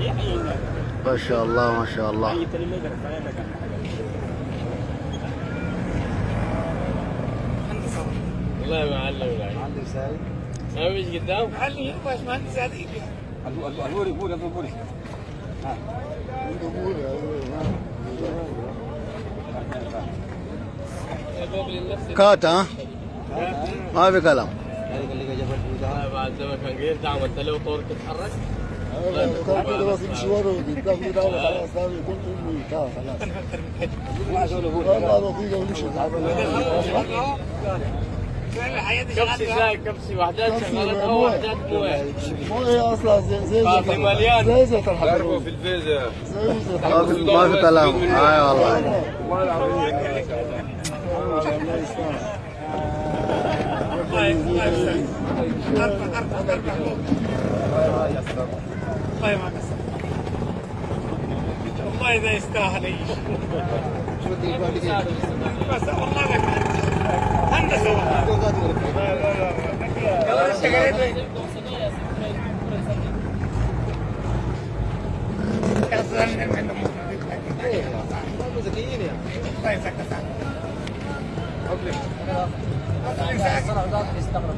Iya. ما شاء الله ما شاء الله. والله ما علم قدام؟ علي بوري لنفسي كات ها؟ ما في كلام والله بعد زمان كان قريب دعم انت لو طورك تتحرك كده بس مشواره قدام كده خلاص ده يكون امي خلاص والله لطيفه ومشي حياتي كبسي زي كبسي وحدات شغالات أو وحدات مويه مو هي أصلا زي زي صافي مليان. زي زي الحضور في الفيزا ما في ما في كلام اي والله الله يستاهل والله ده يستاهل إيش بس والله ما كان هندسه والله يلا اشتغلت